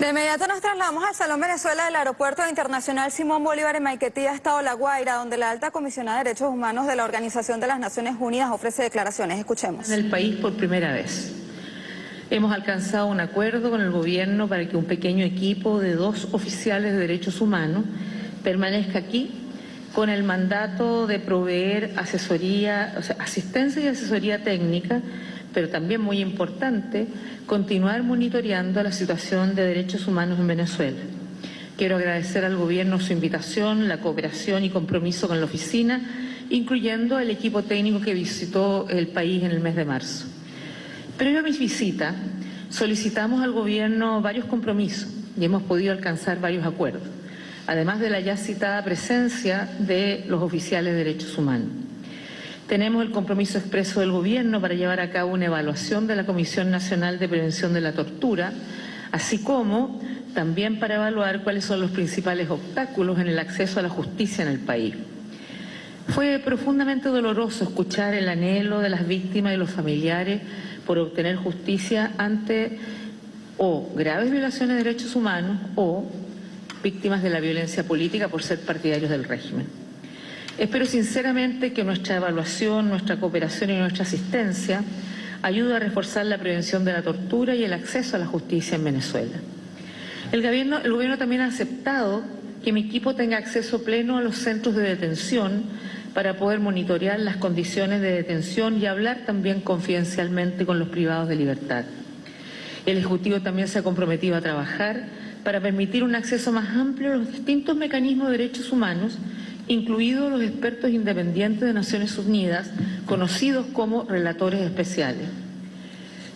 De inmediato nos trasladamos al Salón Venezuela del Aeropuerto Internacional Simón Bolívar en Maiquetía, Estado La Guaira, donde la alta comisionada de Derechos Humanos de la Organización de las Naciones Unidas ofrece declaraciones. Escuchemos. En el país por primera vez. Hemos alcanzado un acuerdo con el gobierno para que un pequeño equipo de dos oficiales de derechos humanos permanezca aquí con el mandato de proveer asesoría, o sea, asistencia y asesoría técnica pero también muy importante, continuar monitoreando la situación de derechos humanos en Venezuela. Quiero agradecer al Gobierno su invitación, la cooperación y compromiso con la oficina, incluyendo el equipo técnico que visitó el país en el mes de marzo. Previo a mi visita, solicitamos al Gobierno varios compromisos y hemos podido alcanzar varios acuerdos, además de la ya citada presencia de los oficiales de derechos humanos. Tenemos el compromiso expreso del Gobierno para llevar a cabo una evaluación de la Comisión Nacional de Prevención de la Tortura, así como también para evaluar cuáles son los principales obstáculos en el acceso a la justicia en el país. Fue profundamente doloroso escuchar el anhelo de las víctimas y los familiares por obtener justicia ante o graves violaciones de derechos humanos o víctimas de la violencia política por ser partidarios del régimen. Espero sinceramente que nuestra evaluación, nuestra cooperación y nuestra asistencia ayude a reforzar la prevención de la tortura y el acceso a la justicia en Venezuela. El gobierno, el gobierno también ha aceptado que mi equipo tenga acceso pleno a los centros de detención para poder monitorear las condiciones de detención y hablar también confidencialmente con los privados de libertad. El Ejecutivo también se ha comprometido a trabajar para permitir un acceso más amplio a los distintos mecanismos de derechos humanos incluidos los expertos independientes de Naciones Unidas, conocidos como relatores especiales.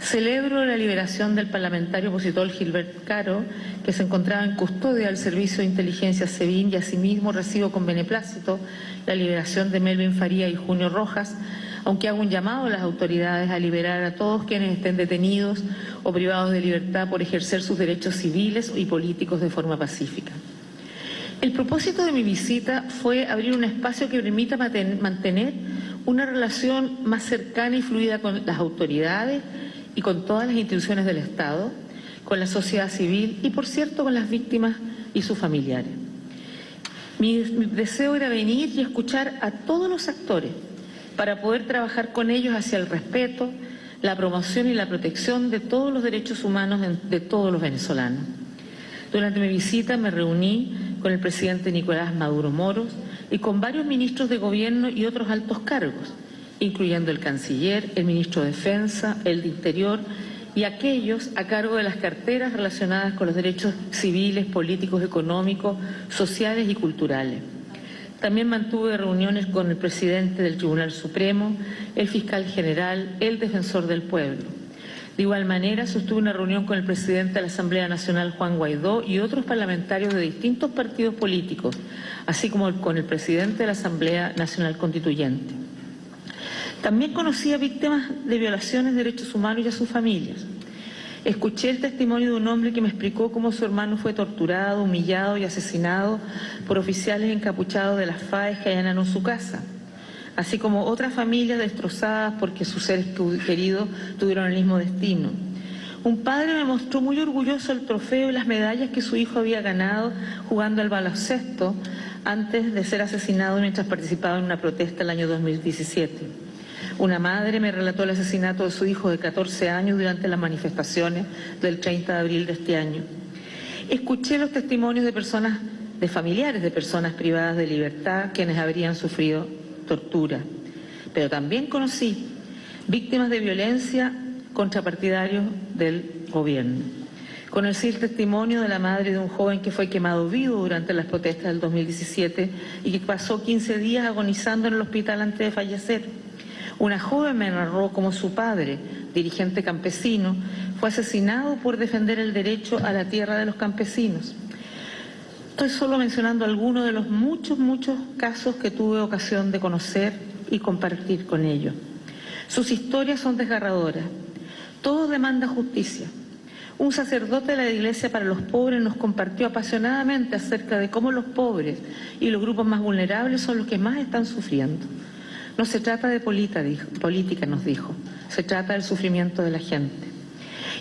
Celebro la liberación del parlamentario opositor Gilbert Caro, que se encontraba en custodia del Servicio de Inteligencia SEBIN y asimismo recibo con beneplácito la liberación de Melvin Faría y Junio Rojas, aunque hago un llamado a las autoridades a liberar a todos quienes estén detenidos o privados de libertad por ejercer sus derechos civiles y políticos de forma pacífica. El propósito de mi visita fue abrir un espacio que permita mantener una relación más cercana y fluida con las autoridades y con todas las instituciones del Estado, con la sociedad civil y, por cierto, con las víctimas y sus familiares. Mi, deseo era venir y escuchar a todos los actores para poder trabajar con ellos hacia el respeto, la promoción y la protección de todos los derechos humanos de todos los venezolanos. Durante mi visita me reuní con el presidente Nicolás Maduro Moros y con varios ministros de gobierno y otros altos cargos, incluyendo el canciller, el ministro de Defensa, el de Interior y aquellos a cargo de las carteras relacionadas con los derechos civiles, políticos, económicos, sociales y culturales. También mantuve reuniones con el presidente del Tribunal Supremo, el fiscal general, el defensor del pueblo. De igual manera, sostuve una reunión con el presidente de la Asamblea Nacional, Juan Guaidó, y otros parlamentarios de distintos partidos políticos, así como con el presidente de la Asamblea Nacional Constituyente. También conocí a víctimas de violaciones de derechos humanos y a sus familias. Escuché el testimonio de un hombre que me explicó cómo su hermano fue torturado, humillado y asesinado por oficiales encapuchados de las FAES que allanaron su casa así como otras familias destrozadas porque sus seres queridos tuvieron el mismo destino. Un padre me mostró muy orgulloso el trofeo y las medallas que su hijo había ganado jugando al baloncesto antes de ser asesinado mientras participaba en una protesta el año 2017. Una madre me relató el asesinato de su hijo de 14 años durante las manifestaciones del 30 de abril de este año. Escuché los testimonios de personas, de familiares de personas privadas de libertad quienes habrían sufrido tortura, pero también conocí víctimas de violencia contra partidarios del gobierno. Conocí el testimonio de la madre de un joven que fue quemado vivo durante las protestas del 2017 y que pasó 15 días agonizando en el hospital antes de fallecer. Una joven me narró cómo su padre, dirigente campesino, fue asesinado por defender el derecho a la tierra de los campesinos. Estoy solo mencionando algunos de los muchos, muchos casos que tuve ocasión de conocer y compartir con ellos. Sus historias son desgarradoras. Todos demandan justicia. Un sacerdote de la Iglesia para los Pobres nos compartió apasionadamente acerca de cómo los pobres y los grupos más vulnerables son los que más están sufriendo. No se trata de política, nos dijo, se trata del sufrimiento de la gente.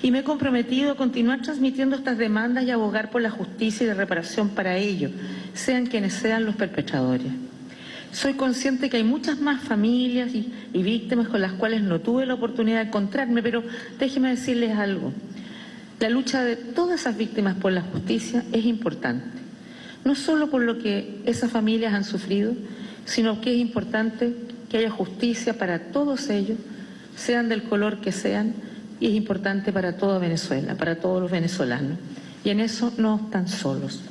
Y me he comprometido a continuar transmitiendo estas demandas y abogar por la justicia y la reparación para ellos, sean quienes sean los perpetradores. Soy consciente que hay muchas más familias y, y, víctimas con las cuales no tuve la oportunidad de encontrarme, pero déjenme decirles algo. La lucha de todas esas víctimas por la justicia es importante, no solo por lo que esas familias han sufrido, sino que es importante que haya justicia para todos ellos, sean del color que sean, y es importante para toda Venezuela, para todos los venezolanos. Y en eso no están solos.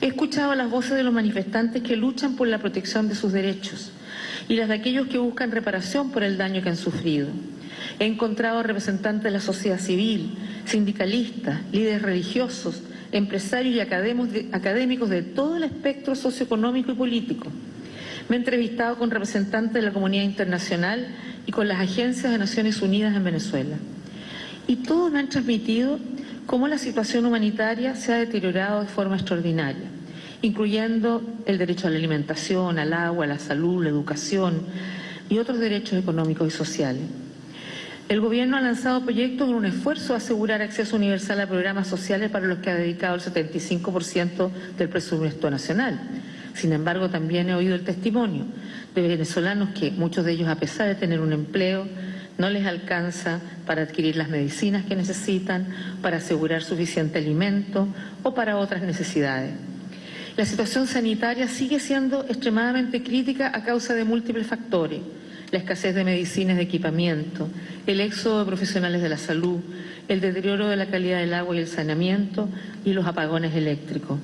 He escuchado las voces de los manifestantes que luchan por la protección de sus derechos y las de aquellos que buscan reparación por el daño que han sufrido. He encontrado representantes de la sociedad civil, sindicalistas, líderes religiosos, empresarios y académicos de todo el espectro socioeconómico y político. Me he entrevistado con representantes de la comunidad internacional y con las agencias de Naciones Unidas en Venezuela. Y todos me han transmitido cómo la situación humanitaria se ha deteriorado de forma extraordinaria, incluyendo el derecho a la alimentación, al agua, a la salud, la educación y otros derechos económicos y sociales. El Gobierno ha lanzado proyectos en un esfuerzo a asegurar acceso universal a programas sociales para los que ha dedicado el 75% del presupuesto nacional. Sin embargo, también he oído el testimonio de venezolanos que, muchos de ellos, a pesar de tener un empleo, no les alcanza para adquirir las medicinas que necesitan, para asegurar suficiente alimento o para otras necesidades. La situación sanitaria sigue siendo extremadamente crítica a causa de múltiples factores. La escasez de medicinas de equipamiento, el éxodo de profesionales de la salud, el deterioro de la calidad del agua y el saneamiento y los apagones eléctricos.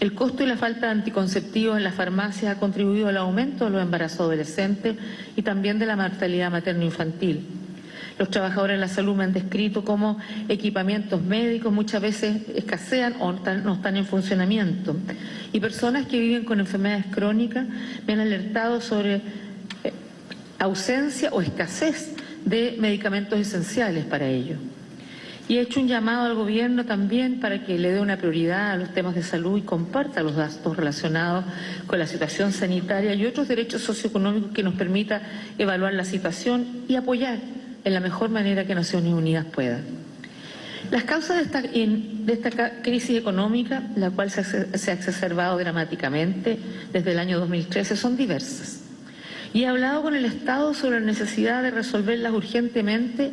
El costo y la falta de anticonceptivos en las farmacias ha contribuido al aumento de los embarazos adolescentes y también de la mortalidad materno-infantil. Los trabajadores de la salud me han descrito cómo equipamientos médicos muchas veces escasean o no están en funcionamiento. Y personas que viven con enfermedades crónicas me han alertado sobre eh, ausencia o escasez de medicamentos esenciales para ellos. Y he hecho un llamado al Gobierno también para que le dé una prioridad a los temas de salud y comparta los datos relacionados con la situación sanitaria y otros derechos socioeconómicos que nos permita evaluar la situación y apoyar en la mejor manera que Naciones Unidas pueda. Las causas de esta, crisis económica, la cual se ha exacerbado dramáticamente desde el año 2013, son diversas. Y he hablado con el Estado sobre la necesidad de resolverlas urgentemente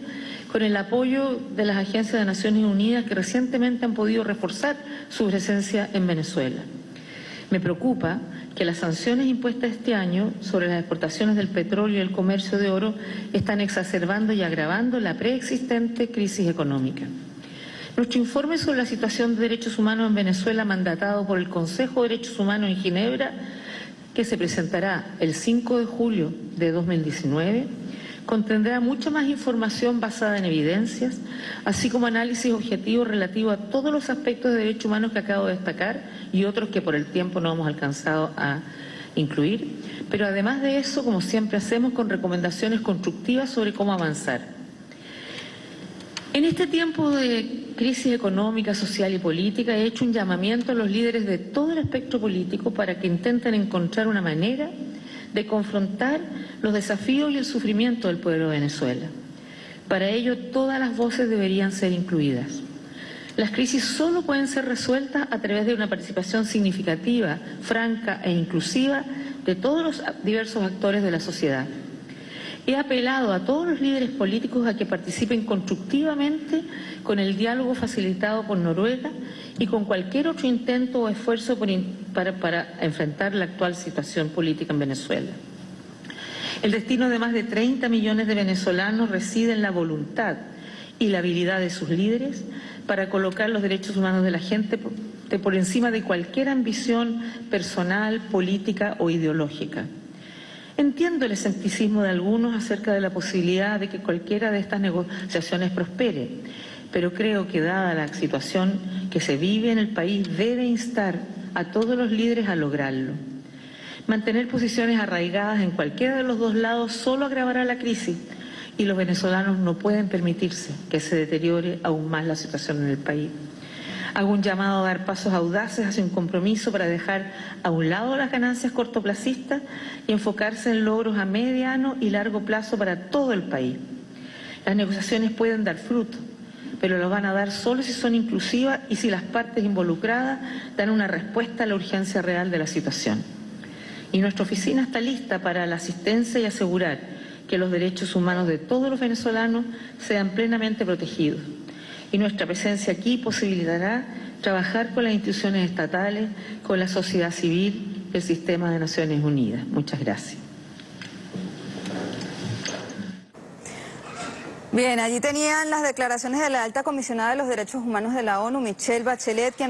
con el apoyo de las agencias de Naciones Unidas que recientemente han podido reforzar su presencia en Venezuela. Me preocupa que las sanciones impuestas este año sobre las exportaciones del petróleo y el comercio de oro están exacerbando y agravando la preexistente crisis económica. Nuestro informe sobre la situación de derechos humanos en Venezuela, mandatado por el Consejo de Derechos Humanos en Ginebra, que se presentará el 5 de julio de 2019, contendrá mucha más información basada en evidencias, así como análisis objetivos relativos a todos los aspectos de derechos humanos que acabo de destacar y otros que por el tiempo no hemos alcanzado a incluir. Pero además de eso, como siempre hacemos, con recomendaciones constructivas sobre cómo avanzar. En este tiempo de crisis económica, social y política he hecho un llamamiento a los líderes de todo el espectro político para que intenten encontrar una manera de confrontar los desafíos y el sufrimiento del pueblo de Venezuela. Para ello, todas las voces deberían ser incluidas. Las crisis solo pueden ser resueltas a través de una participación significativa, franca e inclusiva de todos los diversos actores de la sociedad. He apelado a todos los líderes políticos a que participen constructivamente con el diálogo facilitado por Noruega y con cualquier otro intento o esfuerzo para, para enfrentar la actual situación política en Venezuela. El destino de más de 30 millones de venezolanos reside en la voluntad y la habilidad de sus líderes para colocar los derechos humanos de la gente por encima de cualquier ambición personal, política o ideológica. Entiendo el escepticismo de algunos acerca de la posibilidad de que cualquiera de estas negociaciones prospere, pero creo que dada la situación que se vive en el país debe instar a todos los líderes a lograrlo. Mantener posiciones arraigadas en cualquiera de los dos lados solo agravará la crisis y los venezolanos no pueden permitirse que se deteriore aún más la situación en el país. Hago un llamado a dar pasos audaces hacia un compromiso para dejar a un lado las ganancias cortoplacistas y enfocarse en logros a mediano y largo plazo para todo el país. Las negociaciones pueden dar fruto, pero lo van a dar solo si son inclusivas y si las partes involucradas dan una respuesta a la urgencia real de la situación. Y nuestra oficina está lista para la asistencia y asegurar que los derechos humanos de todos los venezolanos sean plenamente protegidos. Y nuestra presencia aquí posibilitará trabajar con las instituciones estatales, con la sociedad civil, el sistema de Naciones Unidas. Muchas gracias. Bien, allí tenían las declaraciones de la alta comisionada de los derechos humanos de la ONU, Michelle Bachelet, quien